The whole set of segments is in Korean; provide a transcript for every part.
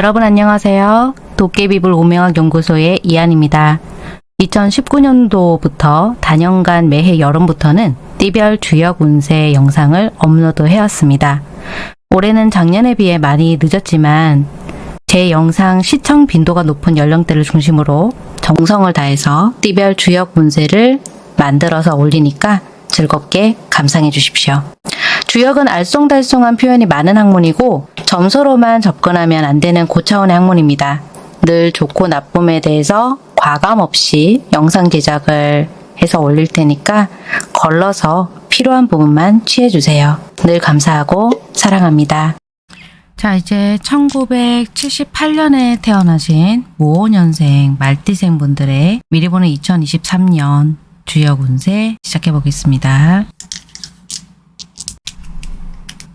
여러분 안녕하세요. 도깨비불 오명학 연구소의 이한입니다. 2019년도부터 단연간 매해 여름부터는 띠별 주역 운세 영상을 업로드 해왔습니다. 올해는 작년에 비해 많이 늦었지만 제 영상 시청 빈도가 높은 연령대를 중심으로 정성을 다해서 띠별 주역 운세를 만들어서 올리니까 즐겁게 감상해 주십시오. 주역은 알쏭달쏭한 표현이 많은 학문이고 점수로만 접근하면 안 되는 고차원의 학문입니다. 늘 좋고 나쁨에 대해서 과감 없이 영상 제작을 해서 올릴 테니까 걸러서 필요한 부분만 취해주세요. 늘 감사하고 사랑합니다. 자, 이제 1978년에 태어나신 모호년생 말띠생 분들의 미리 보는 2023년 주역 운세 시작해 보겠습니다.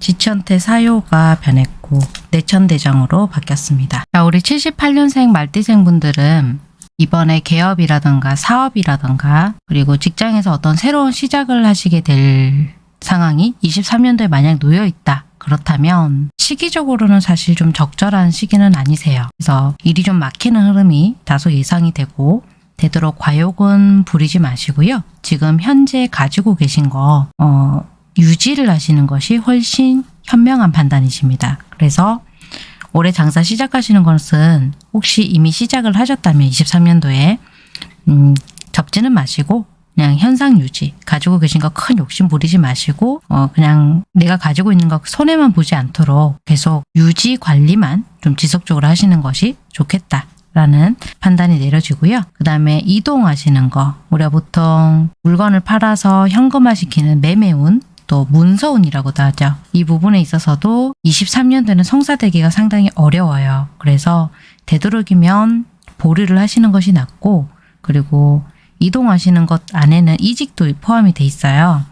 지천태 사요가 변했고 내천대장으로 바뀌었습니다. 자, 우리 78년생 말띠생 분들은 이번에 개업이라던가 사업이라던가 그리고 직장에서 어떤 새로운 시작을 하시게 될 상황이 23년도에 만약 놓여 있다. 그렇다면 시기적으로는 사실 좀 적절한 시기는 아니세요. 그래서 일이 좀 막히는 흐름이 다소 예상이 되고 되도록 과욕은 부리지 마시고요. 지금 현재 가지고 계신 거 어, 유지를 하시는 것이 훨씬 현명한 판단이십니다. 그래서 올해 장사 시작하시는 것은 혹시 이미 시작을 하셨다면 23년도에 음, 접지는 마시고 그냥 현상 유지 가지고 계신 거 큰 욕심 부리지 마시고 어 그냥 내가 가지고 있는 거 손해만 보지 않도록 계속 유지 관리만 좀 지속적으로 하시는 것이 좋겠다. 라는 판단이 내려지고요. 그 다음에 이동하시는 거 우리가 보통 물건을 팔아서 현금화시키는 매매운 또 문서운이라고도 하죠. 이 부분에 있어서도 23년도에는 성사되기가 상당히 어려워요. 그래서 되도록이면 보류를 하시는 것이 낫고 그리고 이동하시는 것 안에는 이직도 포함이 돼 있어요.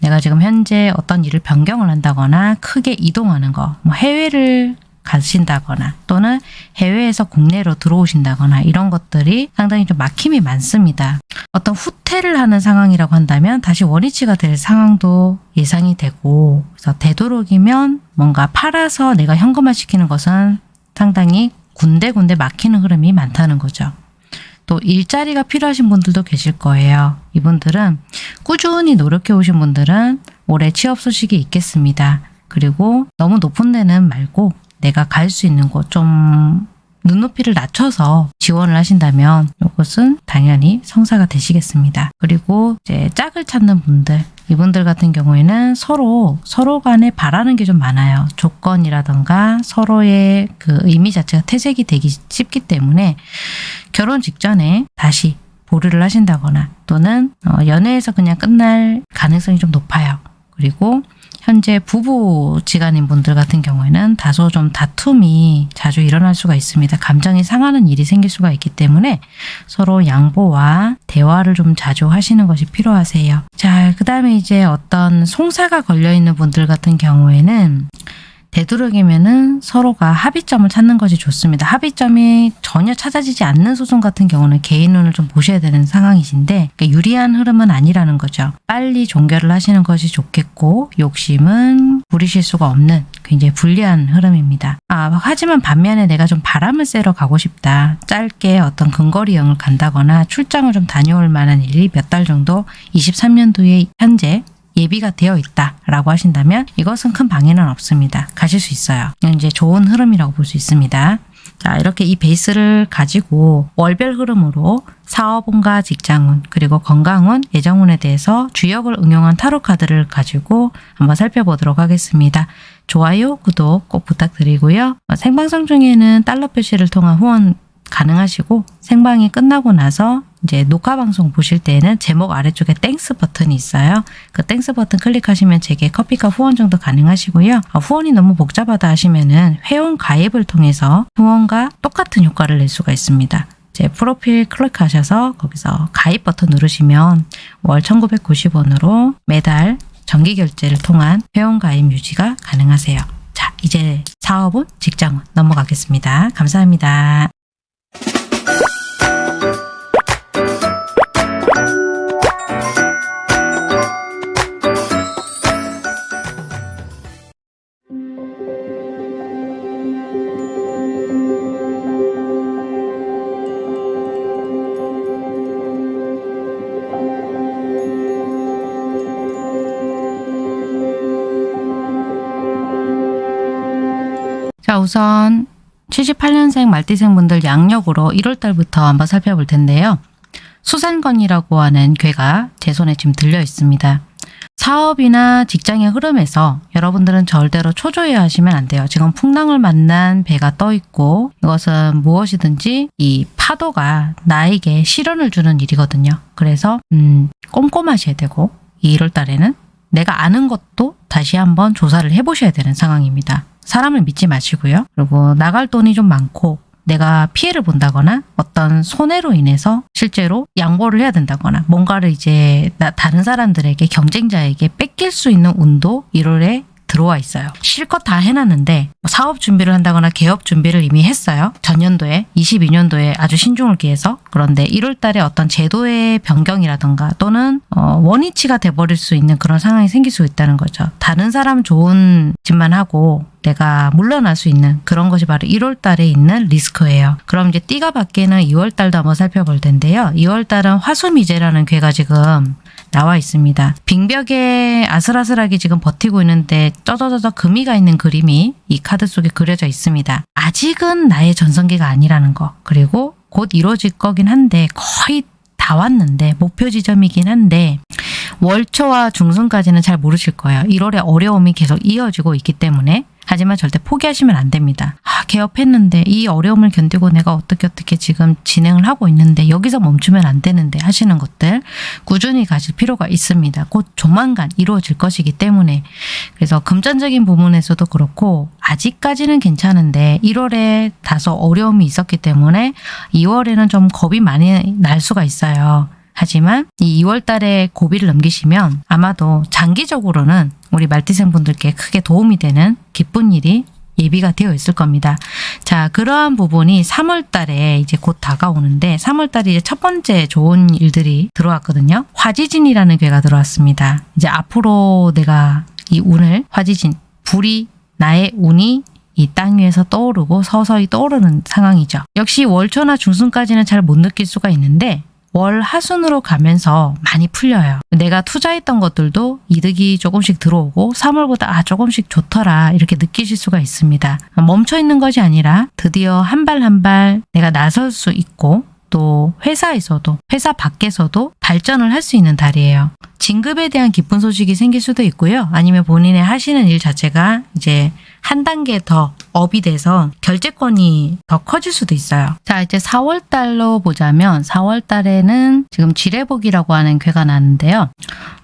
내가 지금 현재 어떤 일을 변경을 한다거나 크게 이동하는 거, 뭐 해외를 가신다거나 또는 해외에서 국내로 들어오신다거나 이런 것들이 상당히 좀 막힘이 많습니다. 어떤 후퇴를 하는 상황이라고 한다면 다시 원위치가 될 상황도 예상이 되고 그래서 되도록이면 뭔가 팔아서 내가 현금화 시키는 것은 상당히 군데군데 막히는 흐름이 많다는 거죠. 또 일자리가 필요하신 분들도 계실 거예요. 이분들은 꾸준히 노력해 오신 분들은 올해 취업 소식이 있겠습니다. 그리고 너무 높은 데는 말고 내가 갈 수 있는 곳 좀 눈높이를 낮춰서 지원을 하신다면 이것은 당연히 성사가 되시겠습니다. 그리고 이제 짝을 찾는 분들 이분들 같은 경우에는 서로 서로 간에 바라는 게 좀 많아요. 조건이라던가 서로의 그 의미 자체가 퇴색이 되기 쉽기 때문에 결혼 직전에 다시 보류를 하신다거나 또는 어, 연애에서 그냥 끝날 가능성이 좀 높아요. 그리고 현재 부부 지간인 분들 같은 경우에는 다소 좀 다툼이 자주 일어날 수가 있습니다. 감정이 상하는 일이 생길 수가 있기 때문에 서로 양보와 대화를 좀 자주 하시는 것이 필요하세요. 자, 그 다음에 이제 어떤 송사가 걸려있는 분들 같은 경우에는 되도록이면은 서로가 합의점을 찾는 것이 좋습니다. 합의점이 전혀 찾아지지 않는 소송 같은 경우는 개인 눈을 좀 보셔야 되는 상황이신데 그러니까 유리한 흐름은 아니라는 거죠. 빨리 종결을 하시는 것이 좋겠고 욕심은 부리실 수가 없는 굉장히 불리한 흐름입니다. 아, 하지만 반면에 내가 좀 바람을 쐬러 가고 싶다. 짧게 어떤 근거리 여행을 간다거나 출장을 좀 다녀올 만한 일이 몇 달 정도 23년도에 현재 예비가 되어 있다라고 하신다면 이것은 큰 방해는 없습니다. 가실 수 있어요. 이제 좋은 흐름이라고 볼 수 있습니다. 자 이렇게 이 베이스를 가지고 월별 흐름으로 사업운과 직장운 그리고 건강운, 예정운에 대해서 주역을 응용한 타로 카드를 가지고 한번 살펴보도록 하겠습니다. 좋아요, 구독 꼭 부탁드리고요. 생방송 중에는 달러 표시를 통한 후원 가능하시고 생방이 끝나고 나서 이제 녹화 방송 보실 때에는 제목 아래쪽에 Thanks 버튼이 있어요. 그 Thanks 버튼 클릭하시면 제게 커피값 후원 정도 가능하시고요. 어, 후원이 너무 복잡하다 하시면은 회원 가입을 통해서 후원과 똑같은 효과를 낼 수가 있습니다. 제 프로필 클릭하셔서 거기서 가입 버튼 누르시면 월 1990원으로 매달 정기 결제를 통한 회원 가입 유지가 가능하세요. 자, 이제 사업은 직장은 넘어가겠습니다. 감사합니다. 자 우선 78년생 말띠생 분들 양력으로 1월달부터 한번 살펴볼 텐데요. 수산건이라고 하는 괴가 제 손에 지금 들려 있습니다. 사업이나 직장의 흐름에서 여러분들은 절대로 초조해 하시면 안 돼요. 지금 풍랑을 만난 배가 떠 있고 이것은 무엇이든지 이 파도가 나에게 시련을 주는 일이거든요. 그래서 음, 꼼꼼하셔야 되고 이 1월 달에는 내가 아는 것도 다시 한번 조사를 해보셔야 되는 상황입니다. 사람을 믿지 마시고요. 그리고 나갈 돈이 좀 많고 내가 피해를 본다거나 어떤 손해로 인해서 실제로 양보를 해야 된다거나 뭔가를 이제 나- 다른 사람들에게 경쟁자에게 뺏길 수 있는 운도 1월에 들어와 있어요. 실컷 다 해놨는데 뭐 사업 준비를 한다거나 개업 준비를 이미 했어요. 전년도에 22년도에 아주 신중을 기해서 그런데 1월 달에 어떤 제도의 변경이라던가 또는 어, 원위치가 돼버릴 수 있는 그런 상황이 생길 수 있다는 거죠. 다른 사람 좋은 짓만 하고 내가 물러날 수 있는 그런 것이 바로 1월 달에 있는 리스크예요. 그럼 이제 띠가 바뀌는 2월 달도 한번 살펴볼 텐데요. 2월 달은 화수미제라는 괴가 지금 나와 있습니다. 빙벽에 아슬아슬하게 지금 버티고 있는데 쩌저저저 금이가 있는 그림이 이 카드 속에 그려져 있습니다. 아직은 나의 전성기가 아니라는 거. 그리고 곧 이루어질 거긴 한데 거의 다 왔는데 목표 지점이긴 한데 월초와 중순까지는 잘 모르실 거예요. 1월에 어려움이 계속 이어지고 있기 때문에 하지만 절대 포기하시면 안 됩니다. 아, 개업했는데 이 어려움을 견디고 내가 어떻게 어떻게 지금 진행을 하고 있는데 여기서 멈추면 안 되는데 하시는 것들 꾸준히 가실 필요가 있습니다. 곧 조만간 이루어질 것이기 때문에 그래서 금전적인 부분에서도 그렇고 아직까지는 괜찮은데 1월에 다소 어려움이 있었기 때문에 2월에는 좀 겁이 많이 날 수가 있어요. 하지만 이 2월 달에 고비를 넘기시면 아마도 장기적으로는 우리 말티생 분들께 크게 도움이 되는 기쁜 일이 예비가 되어 있을 겁니다. 자, 그러한 부분이 3월 달에 이제 곧 다가오는데 3월 달에 이제 첫 번째 좋은 일들이 들어왔거든요. 화지진이라는 괴가 들어왔습니다. 이제 앞으로 내가 이 운을 화지진 불이 나의 운이 이땅 위에서 떠오르고 서서히 떠오르는 상황이죠. 역시 월초나 중순까지는 잘 못 느낄 수가 있는데 월 하순으로 가면서 많이 풀려요. 내가 투자했던 것들도 이득이 조금씩 들어오고 3월보다 아 조금씩 좋더라 이렇게 느끼실 수가 있습니다. 멈춰 있는 것이 아니라 드디어 한 발 한 발 내가 나설 수 있고 또 회사에서도 회사 밖에서도 발전을 할 수 있는 달이에요. 진급에 대한 기쁜 소식이 생길 수도 있고요. 아니면 본인의 하시는 일 자체가 이제 한 단계 더 업이 돼서 결제권이 더 커질 수도 있어요. 자, 이제 4월 달로 보자면 4월 달에는 지금 지뢰복이라고 하는 괴가 나는데요.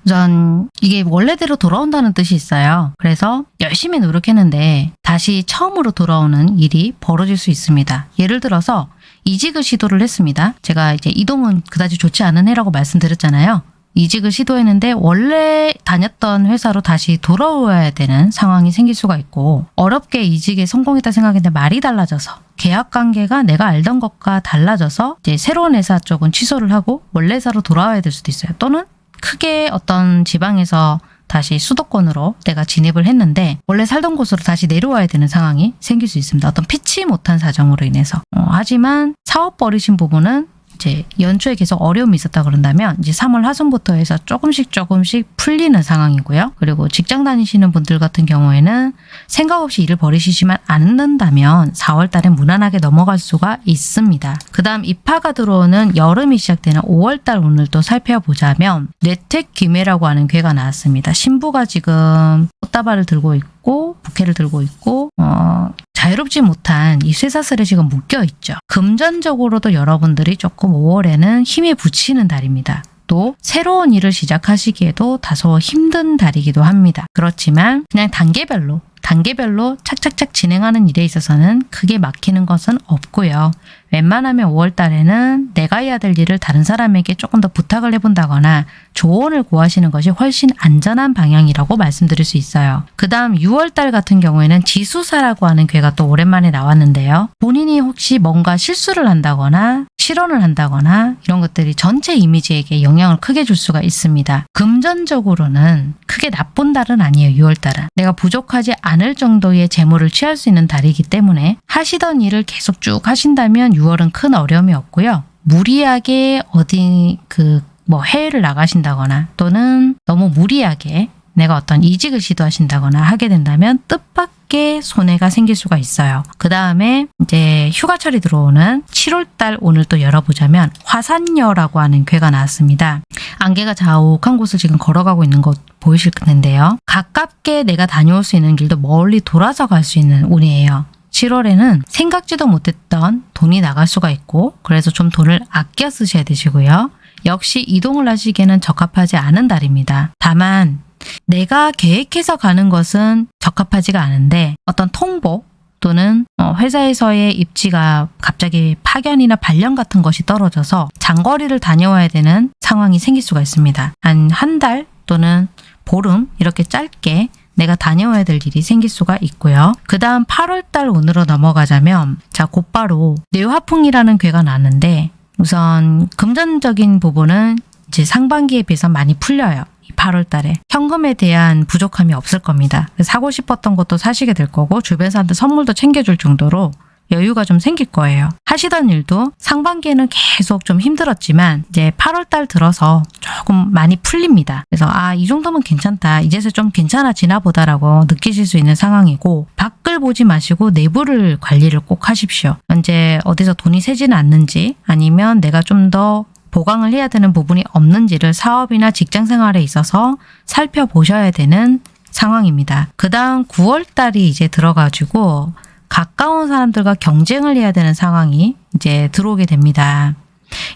우선 이게 원래대로 돌아온다는 뜻이 있어요. 그래서 열심히 노력했는데 다시 처음으로 돌아오는 일이 벌어질 수 있습니다. 예를 들어서 이직을 시도를 했습니다. 제가 이제 이동은 그다지 좋지 않은 해라고 말씀드렸잖아요. 이직을 시도했는데 원래 다녔던 회사로 다시 돌아와야 되는 상황이 생길 수가 있고 어렵게 이직에 성공했다 생각했는데 말이 달라져서 계약 관계가 내가 알던 것과 달라져서 이제 새로운 회사 쪽은 취소를 하고 원래 회사로 돌아와야 될 수도 있어요. 또는 크게 어떤 지방에서 다시 수도권으로 내가 진입을 했는데 원래 살던 곳으로 다시 내려와야 되는 상황이 생길 수 있습니다. 어떤 피치 못한 사정으로 인해서. 어, 하지만 사업 벌이신 부분은 이제 연초에 계속 어려움이 있었다 그런다면 이제 3월 하순부터 해서 조금씩 조금씩 풀리는 상황이고요. 그리고 직장 다니시는 분들 같은 경우에는 생각 없이 일을 벌이시지만 않는다면 4월 달에 무난하게 넘어갈 수가 있습니다. 그 다음 입하가 들어오는 여름이 시작되는 5월 달 오늘 또 살펴보자면 뇌택 기매라고 하는 괴가 나왔습니다. 신부가 지금 꽃다발을 들고 있고 부케를 들고 있고 어, 자유롭지 못한 이 쇠사슬에 지금 묶여 있죠. 금전적으로도 여러분들이 조금 5월에는 힘에 부치는 달입니다. 또 새로운 일을 시작하시기에도 다소 힘든 달이기도 합니다. 그렇지만 그냥 단계별로 단계별로 착착착 진행하는 일에 있어서는 크게 막히는 것은 없고요. 웬만하면 5월 달에는 내가 해야 될 일을 다른 사람에게 조금 더 부탁을 해본다거나 조언을 구하시는 것이 훨씬 안전한 방향이라고 말씀드릴 수 있어요. 그 다음 6월 달 같은 경우에는 지수사라고 하는 괴가 또 오랜만에 나왔는데요. 본인이 혹시 뭔가 실수를 한다거나 실언을 한다거나 이런 것들이 전체 이미지에게 영향을 크게 줄 수가 있습니다. 금전적으로는 크게 나쁜 달은 아니에요. 6월 달은. 내가 부족하지 않을 정도의 재물을 취할 수 있는 달이기 때문에 하시던 일을 계속 쭉 하신다면 6월은 큰 어려움이 없고요. 무리하게 어디 그 뭐 해외를 나가신다거나 또는 너무 무리하게 내가 어떤 이직을 시도하신다거나 하게 된다면 뜻밖의 손해가 생길 수가 있어요. 그 다음에 이제 휴가철이 들어오는 7월달 오늘 또 열어보자면 화산녀라고 하는 괴가 나왔습니다. 안개가 자욱한 곳을 지금 걸어가고 있는 것 보이실 텐데요. 가깝게 내가 다녀올 수 있는 길도 멀리 돌아서 갈 수 있는 운이에요. 7월에는 생각지도 못했던 돈이 나갈 수가 있고 그래서 좀 돈을 아껴 쓰셔야 되시고요. 역시 이동을 하시기에는 적합하지 않은 달입니다. 다만 내가 계획해서 가는 것은 적합하지가 않은데 어떤 통보 또는 어, 회사에서의 입지가 갑자기 파견이나 발령 같은 것이 떨어져서 장거리를 다녀와야 되는 상황이 생길 수가 있습니다. 한 한 달 또는 보름 이렇게 짧게 내가 다녀와야 될 일이 생길 수가 있고요. 그 다음 8월달 운으로 넘어가자면 자 곧바로 뇌화풍이라는 괴가 나는데 우선 금전적인 부분은 이제 상반기에 비해서 많이 풀려요. 8월 달에 현금에 대한 부족함이 없을 겁니다. 사고 싶었던 것도 사시게 될 거고 주변 사람들 선물도 챙겨줄 정도로 여유가 좀 생길 거예요. 하시던 일도 상반기에는 계속 좀 힘들었지만 이제 8월 달 들어서 조금 많이 풀립니다. 그래서 아, 이 정도면 괜찮다. 이제서 좀 괜찮아지나 보다라고 느끼실 수 있는 상황이고 밖을 보지 마시고 내부를 관리를 꼭 하십시오. 현재 어디서 돈이 새지는 않는지 아니면 내가 좀더 보강을 해야 되는 부분이 없는지를 사업이나 직장 생활에 있어서 살펴보셔야 되는 상황입니다. 그 다음 9월 달이 이제 들어가지고 가까운 사람들과 경쟁을 해야 되는 상황이 이제 들어오게 됩니다.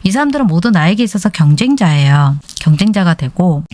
이 사람들은 모두 나에게 있어서 경쟁자예요. 경쟁자가 되고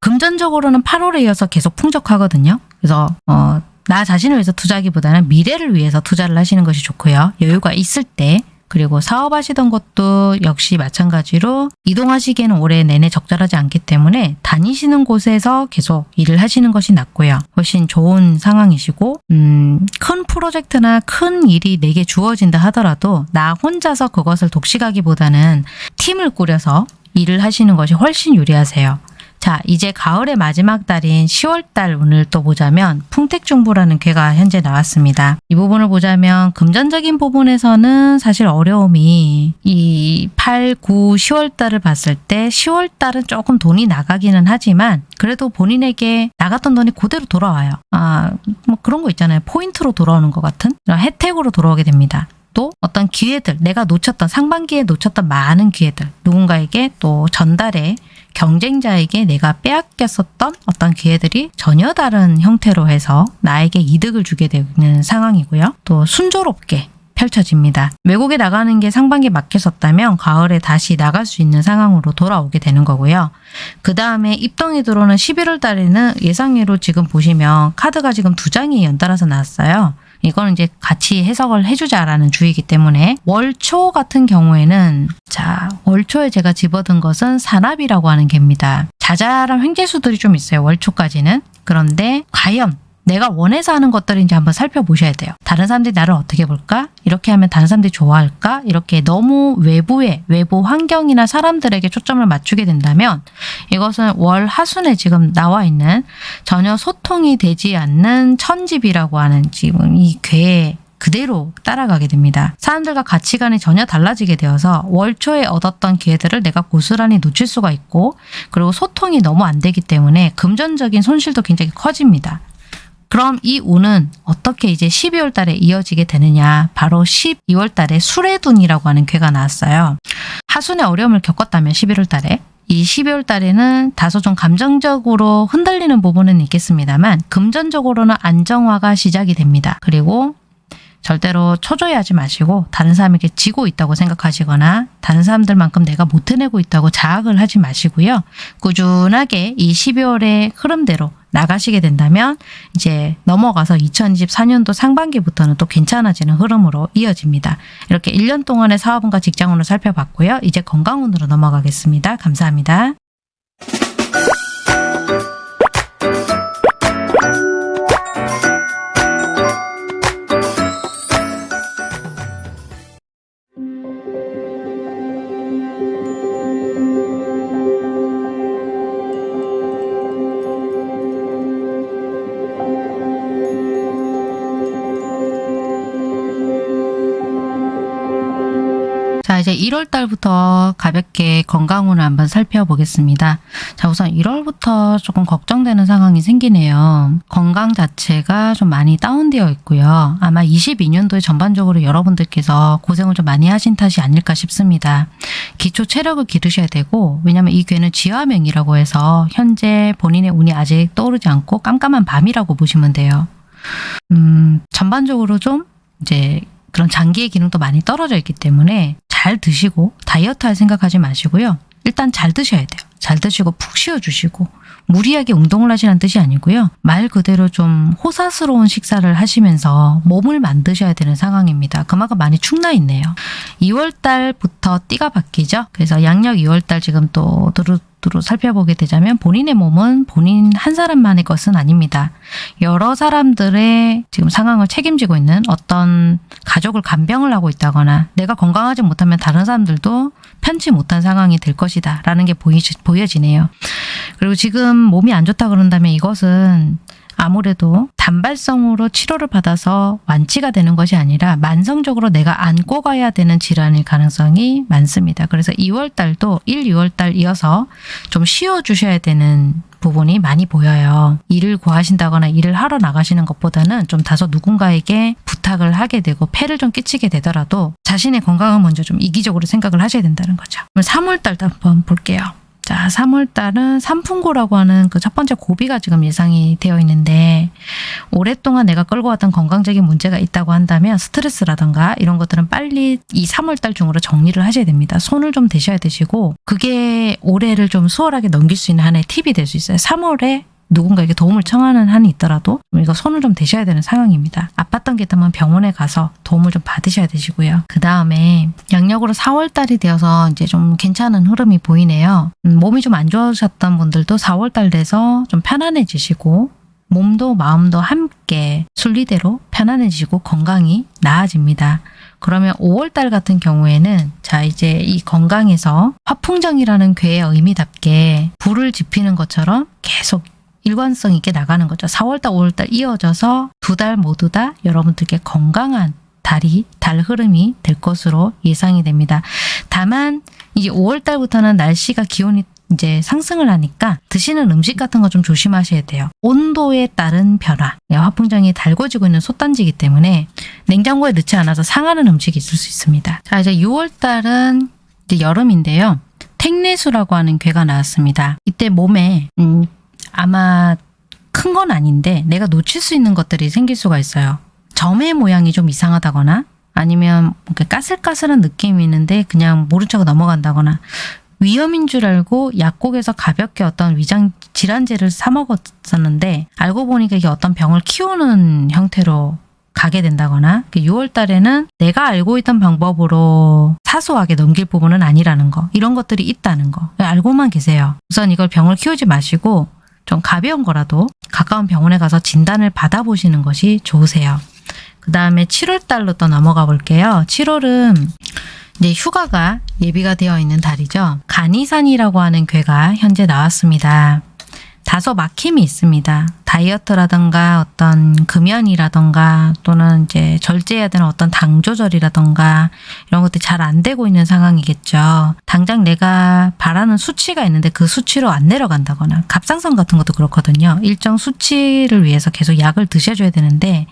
금전적으로는 8월에 이어서 계속 풍족하거든요. 그래서 어, 나 자신을 위해서 투자하기보다는 미래를 위해서 투자를 하시는 것이 좋고요. 여유가 있을 때 그리고 사업하시던 것도 역시 마찬가지로 이동하시기에는 올해 내내 적절하지 않기 때문에 다니시는 곳에서 계속 일을 하시는 것이 낫고요. 훨씬 좋은 상황이시고 음, 큰 프로젝트나 큰 일이 내게 주어진다 하더라도 나 혼자서 그것을 독식하기보다는 팀을 꾸려서 일을 하시는 것이 훨씬 유리하세요. 자, 이제 가을의 마지막 달인 10월달 운을 또 보자면 풍택중부라는 괴가 현재 나왔습니다. 이 부분을 보자면 금전적인 부분에서는 사실 어려움이 이 8, 9, 10월달을 봤을 때 10월달은 조금 돈이 나가기는 하지만 그래도 본인에게 나갔던 돈이 그대로 돌아와요. 아, 뭐 그런 거 있잖아요. 포인트로 돌아오는 것 같은 혜택으로 돌아오게 됩니다. 또 어떤 기회들, 내가 놓쳤던 상반기에 놓쳤던 많은 기회들, 누군가에게 또 전달해 경쟁자에게 내가 빼앗겼었던 어떤 기회들이 전혀 다른 형태로 해서 나에게 이득을 주게 되는 상황이고요. 또 순조롭게 펼쳐집니다. 외국에 나가는 게 상반기에 막혔었다면 가을에 다시 나갈 수 있는 상황으로 돌아오게 되는 거고요. 그 다음에 입동이 들어오는 11월 달에는 예상외로 지금 보시면 카드가 지금 두 장이 연달아서 나왔어요. 이거는 이제 같이 해석을 해주자라는 주의이기 때문에 월초 같은 경우에는 자 월초에 제가 집어든 것은 산압이라고 하는 개입니다. 자잘한 횡재수들이 좀 있어요. 월초까지는. 그런데 과연 내가 원해서 하는 것들인지 한번 살펴보셔야 돼요. 다른 사람들이 나를 어떻게 볼까? 이렇게 하면 다른 사람들이 좋아할까? 이렇게 너무 외부에 외부 환경이나 사람들에게 초점을 맞추게 된다면 이것은 월 하순에 지금 나와 있는 전혀 소통이 되지 않는 천집이라고 하는 지금 이 괴에 그대로 따라가게 됩니다. 사람들과 가치관이 전혀 달라지게 되어서 월초에 얻었던 기회들을 내가 고스란히 놓칠 수가 있고 그리고 소통이 너무 안 되기 때문에 금전적인 손실도 굉장히 커집니다. 그럼 이 운은 어떻게 이제 12월 달에 이어지게 되느냐 바로 12월 달에 수레둔이라고 하는 괴가 나왔어요. 하순의 어려움을 겪었다면 11월 달에 이 12월 달에는 다소 좀 감정적으로 흔들리는 부분은 있겠습니다만 금전적으로는 안정화가 시작이 됩니다. 그리고 절대로 초조해하지 마시고 다른 사람에게 지고 있다고 생각하시거나 다른 사람들만큼 내가 못 해내고 있다고 자학을 하지 마시고요. 꾸준하게 이 12월의 흐름대로 나가시게 된다면 이제 넘어가서 2024년도 상반기부터는 또 괜찮아지는 흐름으로 이어집니다. 이렇게 1년 동안의 사업운과 직장운을 살펴봤고요. 이제 건강운으로 넘어가겠습니다. 감사합니다. 자, 자, 이제 1월 달부터 가볍게 건강운을 한번 살펴보겠습니다. 자, 우선 1월부터 조금 걱정되는 상황이 생기네요. 건강 자체가 좀 많이 다운되어 있고요. 아마 22년도에 전반적으로 여러분들께서 고생을 좀 많이 하신 탓이 아닐까 싶습니다. 기초 체력을 기르셔야 되고, 왜냐면 이 괴는 지화명이라고 해서 현재 본인의 운이 아직 떠오르지 않고 깜깜한 밤이라고 보시면 돼요. 음, 전반적으로 좀 이제 그런 장기의 기능도 많이 떨어져 있기 때문에 잘 드시고 다이어트 할 생각하지 마시고요. 일단 잘 드셔야 돼요. 잘 드시고 푹 쉬어주시고 무리하게 운동을 하시는 뜻이 아니고요. 말 그대로 좀 호사스러운 식사를 하시면서 몸을 만드셔야 되는 상황입니다. 그만큼 많이 축나 있네요. 2월 달부터 띠가 바뀌죠. 그래서 양력 2월 달 지금 또 두루 두루 살펴보게 되자면 본인의 몸은 본인 한 사람만의 것은 아닙니다. 여러 사람들의 지금 상황을 책임지고 있는 어떤 가족을 간병을 하고 있다거나 내가 건강하지 못하면 다른 사람들도 편치 못한 상황이 될 것이다 라는 게 보이, 보여지네요. 그리고 지금 몸이 안 좋다 그런다면 이것은 아무래도 단발성으로 치료를 받아서 완치가 되는 것이 아니라 만성적으로 내가 안고 가야 되는 질환일 가능성이 많습니다. 그래서 2월 달도 1, 2월 달 이어서 좀 쉬어 주셔야 되는 부분이 많이 보여요. 일을 구하신다거나 일을 하러 나가시는 것보다는 좀 다소 누군가에게 부탁을 하게 되고 폐를 좀 끼치게 되더라도 자신의 건강을 먼저 좀 이기적으로 생각을 하셔야 된다는 거죠. 그럼 3월 달도 한번 볼게요. 자, 3월 달은 삼풍고라고 하는 그 첫 번째 고비가 지금 예상이 되어 있는데 오랫동안 내가 끌고 왔던 건강적인 문제가 있다고 한다면 스트레스라던가 이런 것들은 빨리 이 3월 달 중으로 정리를 하셔야 됩니다. 손을 좀 대셔야 되시고 그게 올해를 좀 수월하게 넘길 수 있는 하나의 팁이 될 수 있어요. 3월에 누군가에게 도움을 청하는 한이 있더라도 이거 손을 좀 대셔야 되는 상황입니다. 아팠던 게 있다면 병원에 가서 도움을 좀 받으셔야 되시고요. 그 다음에 양력으로 4월달이 되어서 이제 좀 괜찮은 흐름이 보이네요. 음, 몸이 좀 안 좋으셨던 분들도 4월달 돼서 좀 편안해지시고 몸도 마음도 함께 순리대로 편안해지고 건강이 나아집니다. 그러면 5월달 같은 경우에는 자 이제 이 건강에서 화풍정이라는 괴의 의미답게 불을 지피는 것처럼 계속 일관성 있게 나가는 거죠. 4월달, 5월달 이어져서 두 달 모두 다 여러분들께 건강한 달이 달 흐름이 될 것으로 예상이 됩니다. 다만 이제 5월달부터는 날씨가 기온이 이제 상승을 하니까 드시는 음식 같은 거 좀 조심하셔야 돼요. 온도에 따른 변화. 화풍정이 달궈지고 있는 솥단지이기 때문에 냉장고에 넣지 않아서 상하는 음식이 있을 수 있습니다. 자 이제 6월달은 이제 여름인데요. 택내수라고 하는 괴가 나왔습니다. 이때 몸에 음, 아마 큰 건 아닌데 내가 놓칠 수 있는 것들이 생길 수가 있어요. 점의 모양이 좀 이상하다거나 아니면 까슬까슬한 느낌이 있는데 그냥 모른 척 넘어간다거나 위험인 줄 알고 약국에서 가볍게 어떤 위장 질환제를 사 먹었었는데 알고 보니까 이게 어떤 병을 키우는 형태로 가게 된다거나 6월 달에는 내가 알고 있던 방법으로 사소하게 넘길 부분은 아니라는 거 이런 것들이 있다는 거 알고만 계세요. 우선 이걸 병을 키우지 마시고 좀 가벼운 거라도 가까운 병원에 가서 진단을 받아보시는 것이 좋으세요. 그 다음에 7월 달로 또 넘어가 볼게요. 7월은 이제 휴가가 예비가 되어 있는 달이죠. 간이산이라고 하는 괴가 현재 나왔습니다. 다소 막힘이 있습니다. 다이어트라던가 어떤 금연이라던가 또는 이제 절제해야 되는 어떤 당 조절이라던가 이런 것들이 잘 안 되고 있는 상황이겠죠. 당장 내가 바라는 수치가 있는데 그 수치로 안 내려간다거나 갑상선 같은 것도 그렇거든요. 일정 수치를 위해서 계속 약을 드셔줘야 되는데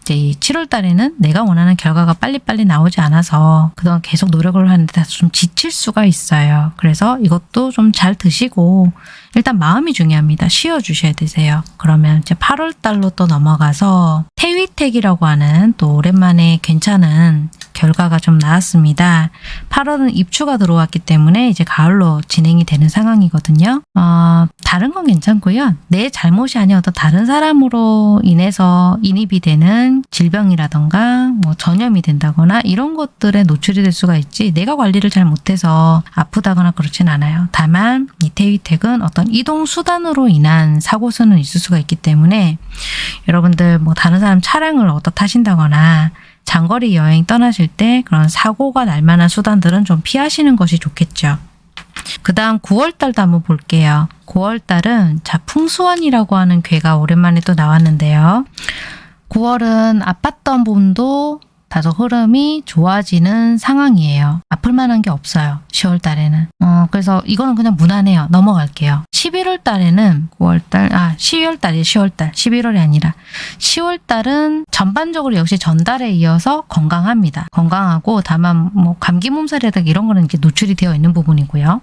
이제 이 7월 달에는 내가 원하는 결과가 빨리빨리 나오지 않아서 그동안 계속 노력을 하는데 좀 지칠 수가 있어요. 그래서 이것도 좀 잘 드시고 일단 마음이 중요합니다. 쉬어 주셔야 되세요. 그러면 이제 8월 달로 또 넘어가서 태위택이라고 하는 또 오랜만에 괜찮은 결과가 좀 나왔습니다. 8월은 입추가 들어왔기 때문에 이제 가을로 진행이 되는 상황이거든요. 어, 다른 건 괜찮고요. 내 잘못이 아니어 도 다른 사람으로 인해서 인입이 되는 질병이라던가 뭐 전염이 된다거나 이런 것들에 노출이 될 수가 있지 내가 관리를 잘 못해서 아프다거나 그렇진 않아요. 다만 이 태위택은 어떤 이동 수단으로 인한 사고수는 있을 수가 있기 때문에 여러분들 뭐 다른 사람 차량을 얻어 타신다거나 장거리 여행 떠나실 때 그런 사고가 날 만한 수단들은 좀 피하시는 것이 좋겠죠. 그 다음 9월달도 한번 볼게요. 9월달은 자 풍수원이라고 하는 괴가 오랜만에 또 나왔는데요. 9월은 아팠던 부분도 다소 흐름이 좋아지는 상황이에요. 아플 만한 게 없어요. 10월 달에는. 어, 그래서 이거는 그냥 무난해요. 넘어갈게요. 11월 달에는 9월 달, 아, 12월 달이 10월 달, 11월이 아니라 10월 달은 전반적으로 역시 전달에 이어서 건강합니다. 건강하고 다만 뭐 감기 몸살이라든가 이런 거는 이제 노출이 되어 있는 부분이고요.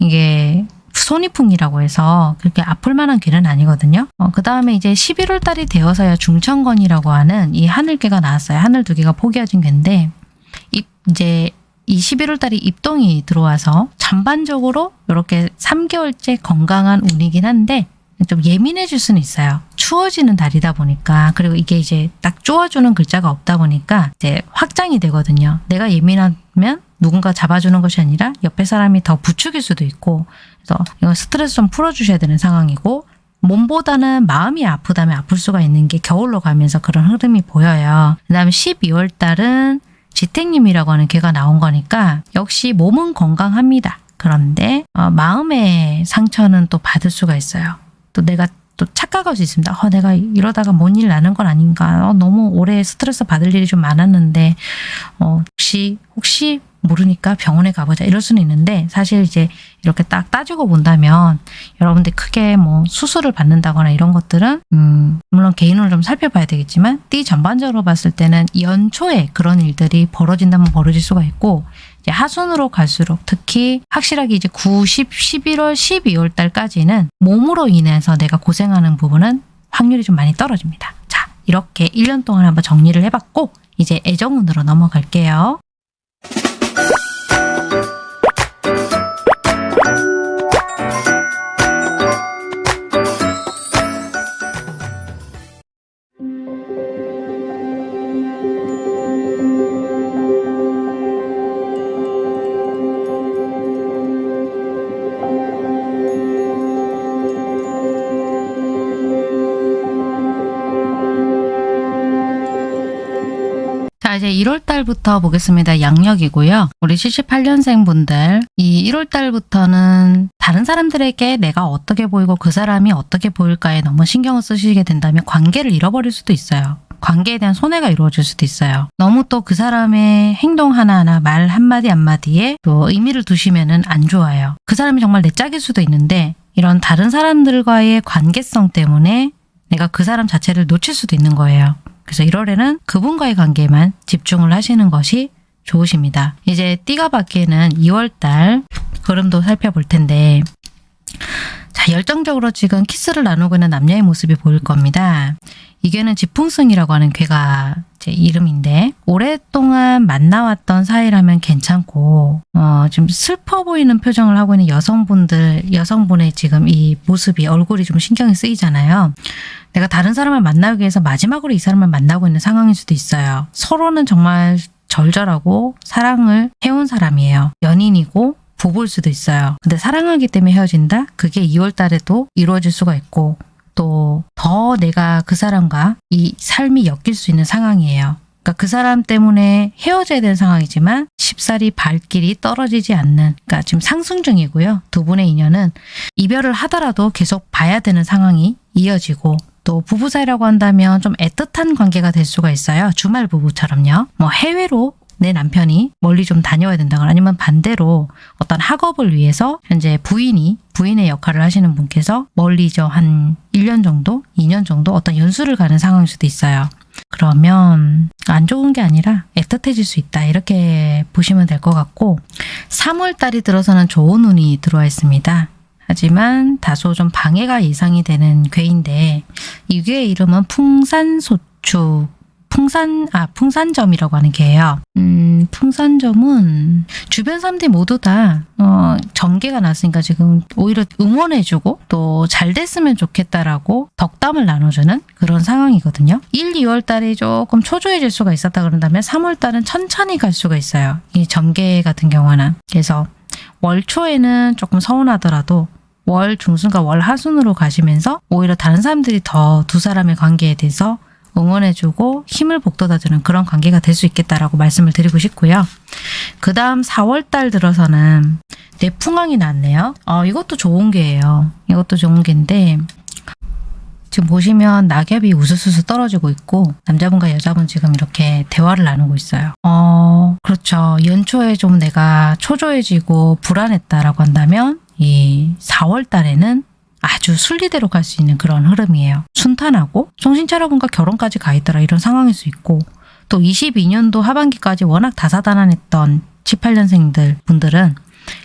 이게 손이풍이라고 해서 그렇게 아플 만한 괴는 아니거든요. 어, 그 다음에 이제 11월 달이 되어서야 중천건이라고 하는 이 하늘괴가 나왔어요. 하늘 두 개가 포개어진 괴인데 이, 이제 이 11월 달이 입동이 들어와서 전반적으로 이렇게 3개월째 건강한 운이긴 한데 좀 예민해질 수는 있어요. 추워지는 달이다 보니까 그리고 이게 이제 딱 쪼아주는 글자가 없다 보니까 이제 확장이 되거든요. 내가 예민하면 누군가 잡아주는 것이 아니라 옆에 사람이 더 부추길 수도 있고 그래서 이건 스트레스 좀 풀어주셔야 되는 상황이고 몸보다는 마음이 아프다면 아플 수가 있는 게 겨울로 가면서 그런 흐름이 보여요. 그 다음에 12월 달은 지택님이라고 하는 개가 나온 거니까 역시 몸은 건강합니다. 그런데 어, 마음의 상처는 또 받을 수가 있어요. 또 내가 또 착각할 수 있습니다. 어, 내가 이러다가 뭔 일 나는 건 아닌가. 어, 너무 오래 스트레스 받을 일이 좀 많았는데 어, 혹시 혹시 모르니까 병원에 가보자 이럴 수는 있는데 사실 이제 이렇게 딱 따지고 본다면 여러분들 크게 뭐 수술을 받는다거나 이런 것들은 음 물론 개인으로 좀 살펴봐야 되겠지만 띠 전반적으로 봤을 때는 연초에 그런 일들이 벌어진다면 벌어질 수가 있고 이제 하순으로 갈수록 특히 확실하게 이제 9, 10, 11월, 12월 달까지는 몸으로 인해서 내가 고생하는 부분은 확률이 좀 많이 떨어집니다. 자, 이렇게 1년 동안 한번 정리를 해봤고 이제 애정운으로 넘어갈게요. Thank you. 자, 이제 1월 달부터 보겠습니다. 양력이고요. 우리 78년생 분들, 이 1월 달부터는 다른 사람들에게 내가 어떻게 보이고 그 사람이 어떻게 보일까에 너무 신경을 쓰시게 된다면 관계를 잃어버릴 수도 있어요. 관계에 대한 손해가 이루어질 수도 있어요. 너무 또 그 사람의 행동 하나하나 말 한마디 한마디에 또 의미를 두시면은 안 좋아요. 그 사람이 정말 내 짝일 수도 있는데 이런 다른 사람들과의 관계성 때문에 내가 그 사람 자체를 놓칠 수도 있는 거예요. 그래서 1월에는 그분과의 관계만 집중을 하시는 것이 좋으십니다. 이제 띠가 바뀌는 2월달 흐름도 살펴볼 텐데 자 열정적으로 지금 키스를 나누고 있는 남녀의 모습이 보일 겁니다. 이게는 지풍승이라고 하는 괴가 제 이름인데 오랫동안 만나왔던 사이라면 괜찮고 어, 좀 슬퍼 보이는 표정을 하고 있는 여성분들 여성분의 지금 이 모습이 얼굴이 좀 신경이 쓰이잖아요. 내가 다른 사람을 만나기 위해서 마지막으로 이 사람을 만나고 있는 상황일 수도 있어요. 서로는 정말 절절하고 사랑을 해온 사람이에요. 연인이고 부부일 수도 있어요. 근데 사랑하기 때문에 헤어진다? 그게 2월 달에도 이루어질 수가 있고 또 더 내가 그 사람과 이 삶이 엮일 수 있는 상황이에요. 그러니까 그 사람 때문에 헤어져야 되는 상황이지만 쉽사리 발길이 떨어지지 않는 그러니까 지금 상승 중이고요. 두 분의 인연은 이별을 하더라도 계속 봐야 되는 상황이 이어지고 또 부부 사이라고 한다면 좀 애틋한 관계가 될 수가 있어요. 주말 부부처럼요. 뭐 해외로 내 남편이 멀리 좀 다녀야 된다거나 아니면 반대로 어떤 학업을 위해서 현재 부인이 부인의 역할을 하시는 분께서 멀리 저 한 1년 정도, 2년 정도 어떤 연수를 가는 상황일 수도 있어요. 그러면 안 좋은 게 아니라 애틋해질 수 있다 이렇게 보시면 될 것 같고 3월 달이 들어서는 좋은 운이 들어와 있습니다. 하지만 다소 좀 방해가 예상이 되는 괴인데 이 괴의 이름은 풍산소추 풍산 아 풍산점이라고 하는 게예요. 음, 풍산점은 주변 사람들이 모두 다 어, 전개가 났으니까 지금 오히려 응원해주고 또 잘 됐으면 좋겠다라고 덕담을 나눠주는 그런 상황이거든요. 1, 2월 달에 조금 초조해질 수가 있었다 그런다면 3월 달은 천천히 갈 수가 있어요. 이 전개 같은 경우는 그래서 월 초에는 조금 서운하더라도 월 중순과 월 하순으로 가시면서 오히려 다른 사람들이 더 두 사람의 관계에 대해서 응원해주고 힘을 북돋아주는 그런 관계가 될 수 있겠다라고 말씀을 드리고 싶고요. 그 다음 4월달 들어서는 내풍왕이 났네요. 어, 이것도 좋은 게예요. 이것도 좋은 게인데 지금 보시면 낙엽이 우수수수 떨어지고 있고 남자분과 여자분 지금 이렇게 대화를 나누고 있어요. 어, 그렇죠. 연초에 좀 내가 초조해지고 불안했다라고 한다면 이 4월 달에는 아주 순리대로 갈 수 있는 그런 흐름이에요. 순탄하고 정신 차려본가 결혼까지 가 있더라 이런 상황일 수 있고 또 22년도 하반기까지 워낙 다사다난했던 18년생들 분들은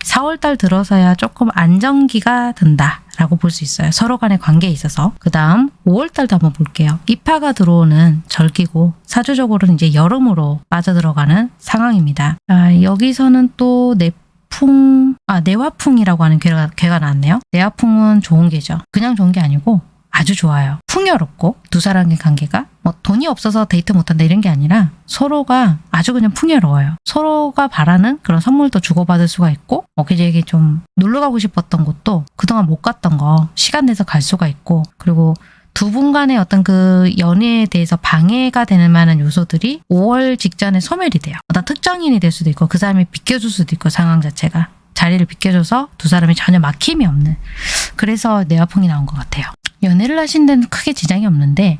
4월달 들어서야 조금 안정기가 든다 라고 볼 수 있어요. 서로 간의 관계에 있어서. 그 다음 5월달도 한번 볼게요. 입하가 들어오는 절기고 사주적으로는 이제 여름으로 빠져들어가는 상황입니다. 아, 여기서는 또 내풍, 아 내화풍이라고 하는 괴가, 괴가 나왔네요. 내화풍은 좋은 괴죠. 그냥 좋은 게 아니고 아주 좋아요. 풍요롭고 두 사람의 관계가 뭐 돈이 없어서 데이트 못한다 이런 게 아니라 서로가 아주 그냥 풍요로워요. 서로가 바라는 그런 선물도 주고받을 수가 있고 뭐 그저기 좀 놀러 가고 싶었던 곳도 그동안 못 갔던 거 시간 내서 갈 수가 있고 그리고 두 분 간의 어떤 그 연애에 대해서 방해가 되는 만한 요소들이 5월 직전에 소멸이 돼요. 어떤 특정인이 될 수도 있고 그 사람이 비껴줄 수도 있고 상황 자체가 자리를 비껴줘서 두 사람이 전혀 막힘이 없는 그래서 내화풍이 나온 것 같아요. 연애를 하신 데는 크게 지장이 없는데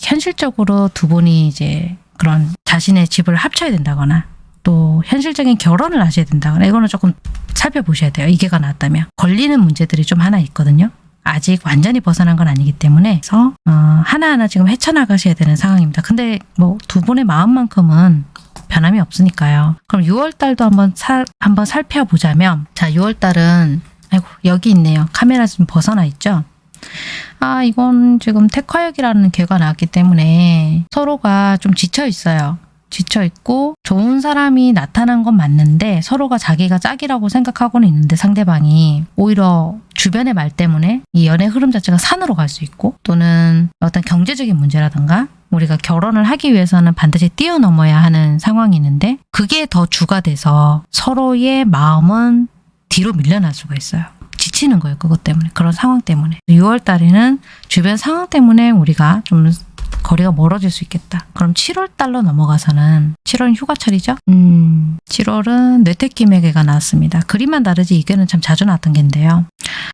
현실적으로 두 분이 이제 그런 자신의 집을 합쳐야 된다거나 또 현실적인 결혼을 하셔야 된다거나 이거는 조금 살펴보셔야 돼요. 이게가 나왔다면 걸리는 문제들이 좀 하나 있거든요. 아직 완전히 벗어난 건 아니기 때문에 그래서 어, 하나하나 지금 헤쳐나가셔야 되는 상황입니다. 근데 뭐 두 분의 마음만큼은 변함이 없으니까요. 그럼 6월 달도 한번 살 한번 살펴보자면 자 6월 달은 아이고 여기 있네요. 카메라 좀 벗어나 있죠. 아 이건 지금 택화역이라는 괴가 나왔기 때문에 서로가 좀 지쳐 있어요. 지쳐 있고 좋은 사람이 나타난 건 맞는데 서로가 자기가 짝이라고 생각하고는 있는데 상대방이 오히려 주변의 말 때문에 이 연애 흐름 자체가 산으로 갈 수 있고 또는 어떤 경제적인 문제라든가 우리가 결혼을 하기 위해서는 반드시 뛰어넘어야 하는 상황이 있는데 그게 더 주가 돼서 서로의 마음은 뒤로 밀려날 수가 있어요. 지치는 거예요. 그것 때문에. 그런 상황 때문에. 6월 달에는 주변 상황 때문에 우리가 좀 거리가 멀어질 수 있겠다. 그럼 7월 달로 넘어가서는 7월은 휴가철이죠? 음, 7월은 뇌택기매개가 나왔습니다. 그림만 다르지 이게는 참 자주 나왔던 게인데요.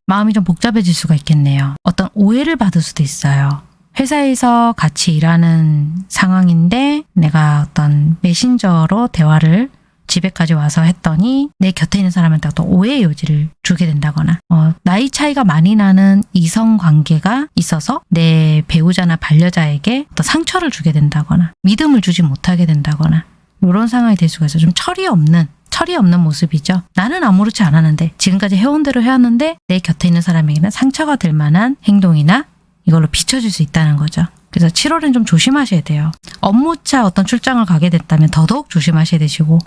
마음이 좀 복잡해질 수가 있겠네요. 어떤 오해를 받을 수도 있어요. 회사에서 같이 일하는 상황인데 내가 어떤 메신저로 대화를 집에까지 와서 했더니 내 곁에 있는 사람한테 어떤 오해의 여지를 주게 된다거나 어, 나이 차이가 많이 나는 이성 관계가 있어서 내 배우자나 반려자에게 어떤 상처를 주게 된다거나 믿음을 주지 못하게 된다거나 이런 상황이 될 수가 있어요. 좀 철이 없는 철이 없는 모습이죠. 나는 아무렇지 않았는데 지금까지 해온 대로 해왔는데 내 곁에 있는 사람에게는 상처가 될 만한 행동이나 이걸로 비춰질 수 있다는 거죠. 그래서 7월은 좀 조심하셔야 돼요. 업무차 어떤 출장을 가게 됐다면 더더욱 조심하셔야 되시고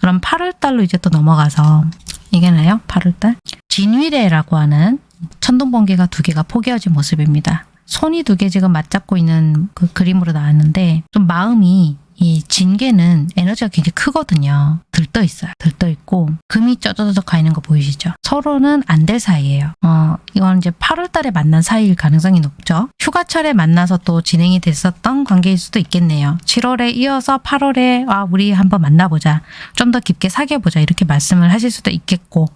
그럼 8월 달로 이제 또 넘어가서 이게 나요? 8월 달? 진위례라고 하는 천둥번개가 두 개가 포개어진 모습입니다. 손이 두 개 지금 맞잡고 있는 그 그림으로 나왔는데 좀 마음이 이 진개는 에너지가 굉장히 크거든요. 들떠 있어요. 들떠 있고 금이 쩌저저적 가 있는 거 보이시죠? 서로는 안 될 사이예요. 어, 이건 이제 8월 달에 만난 사이일 가능성이 높죠. 휴가철에 만나서 또 진행이 됐었던 관계일 수도 있겠네요. 7월에 이어서 8월에 아 우리 한번 만나보자. 좀 더 깊게 사귀어보자. 이렇게 말씀을 하실 수도 있겠고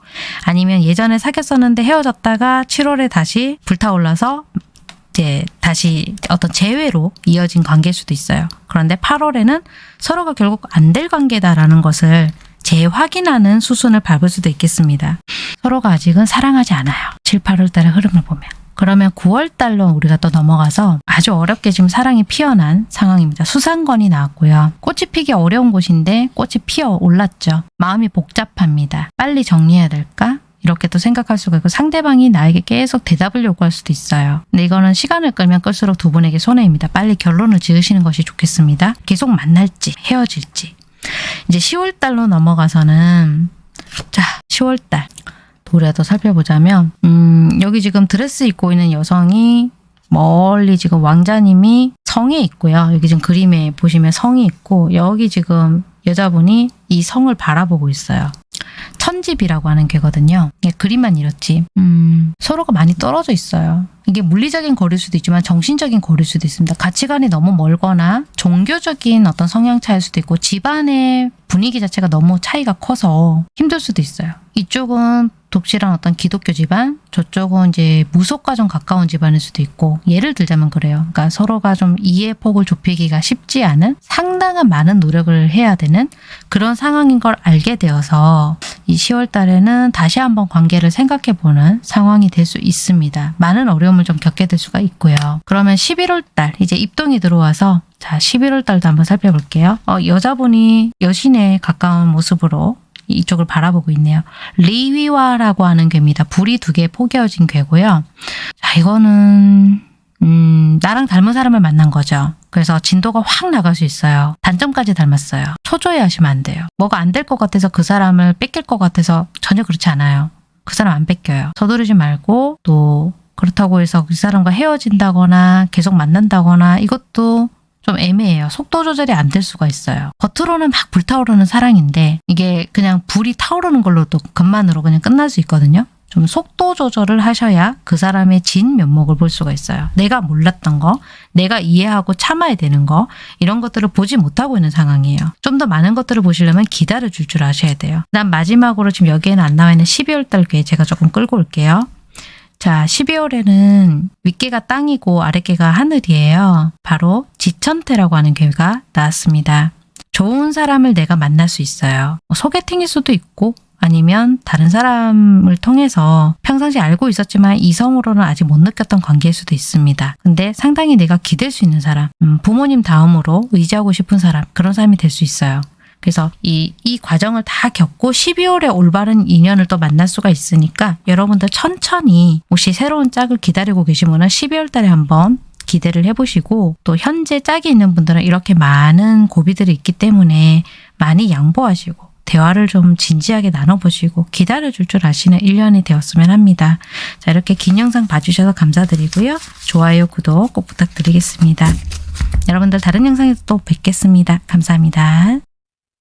아니면 예전에 사귀었었는데 헤어졌다가 7월에 다시 불타올라서 이제 다시 어떤 재회로 이어진 관계일 수도 있어요. 그런데 8월에는 서로가 결국 안 될 관계다라는 것을 재확인하는 수순을 밟을 수도 있겠습니다. 서로가 아직은 사랑하지 않아요. 7, 8월 달의 흐름을 보면. 그러면 9월 달로 우리가 또 넘어가서 아주 어렵게 지금 사랑이 피어난 상황입니다. 수상건이 나왔고요. 꽃이 피기 어려운 곳인데 꽃이 피어 올랐죠. 마음이 복잡합니다. 빨리 정리해야 될까? 이렇게 또 생각할 수가 있고 상대방이 나에게 계속 대답을 요구할 수도 있어요. 근데 이거는 시간을 끌면 끌수록 두 분에게 손해입니다. 빨리 결론을 지으시는 것이 좋겠습니다. 계속 만날지 헤어질지. 이제 10월 달로 넘어가서는 자 10월 달 우리가 또 살펴보자면 음, 여기 지금 드레스 입고 있는 여성이 멀리 지금 왕자님이 성에 있고요. 여기 지금 그림에 보시면 성이 있고 여기 지금 여자분이 이 성을 바라보고 있어요. 천집이라고 하는 괴거든요. 예, 그림만 이렇지. 음, 서로가 많이 떨어져 있어요. 이게 물리적인 거리일 수도 있지만 정신적인 거리일 수도 있습니다. 가치관이 너무 멀거나 종교적인 어떤 성향 차일 수도 있고 집안의 분위기 자체가 너무 차이가 커서 힘들 수도 있어요. 이쪽은 독실한 어떤 기독교 집안, 저쪽은 이제 무속과 좀 가까운 집안일 수도 있고 예를 들자면 그래요. 그러니까 서로가 좀 이해 폭을 좁히기가 쉽지 않은 상당한 많은 노력을 해야 되는 그런 상황인 걸 알게 되어서 이 10월 달에는 다시 한번 관계를 생각해 보는 상황이 될 수 있습니다. 많은 어려움을 좀 겪게 될 수가 있고요. 그러면 11월 달 이제 입동이 들어와서 자 11월 달도 한번 살펴볼게요. 어, 여자분이 여신에 가까운 모습으로 이쪽을 바라보고 있네요. 리위와라고 하는 괴입니다. 불이 두 개 포개어진 괴고요. 자, 이거는 음, 나랑 닮은 사람을 만난 거죠. 그래서 진도가 확 나갈 수 있어요. 단점까지 닮았어요. 초조해 하시면 안 돼요. 뭐가 안 될 것 같아서 그 사람을 뺏길 것 같아서 전혀 그렇지 않아요. 그 사람 안 뺏겨요. 서두르지 말고 또 그렇다고 해서 그 사람과 헤어진다거나 계속 만난다거나 이것도 좀 애매해요. 속도 조절이 안 될 수가 있어요. 겉으로는 막 불타오르는 사랑인데 이게 그냥 불이 타오르는 걸로도 것만으로 그냥 끝날 수 있거든요. 좀 속도 조절을 하셔야 그 사람의 진 면목을 볼 수가 있어요. 내가 몰랐던 거, 내가 이해하고 참아야 되는 거, 이런 것들을 보지 못하고 있는 상황이에요. 좀 더 많은 것들을 보시려면 기다려 줄 줄 아셔야 돼요. 난 마지막으로 지금 여기에는 안 나와 있는 12월 달괴 제가 조금 끌고 올게요. 자, 12월에는 윗개가 땅이고 아랫개가 하늘이에요. 바로 지천태라고 하는 괴가 나왔습니다. 좋은 사람을 내가 만날 수 있어요. 뭐 소개팅일 수도 있고 아니면 다른 사람을 통해서 평상시 알고 있었지만 이성으로는 아직 못 느꼈던 관계일 수도 있습니다. 근데 상당히 내가 기댈 수 있는 사람, 음, 부모님 다음으로 의지하고 싶은 사람, 그런 사람이 될 수 있어요. 그래서 이, 이 과정을 다 겪고 12월에 올바른 인연을 또 만날 수가 있으니까 여러분들 천천히 혹시 새로운 짝을 기다리고 계시면 12월 달에 한번 기대를 해보시고 또 현재 짝이 있는 분들은 이렇게 많은 고비들이 있기 때문에 많이 양보하시고 대화를 좀 진지하게 나눠보시고 기다려줄 줄 아시는 1년이 되었으면 합니다. 자 이렇게 긴 영상 봐주셔서 감사드리고요. 좋아요, 구독 꼭 부탁드리겠습니다. 여러분들 다른 영상에서 또 뵙겠습니다. 감사합니다.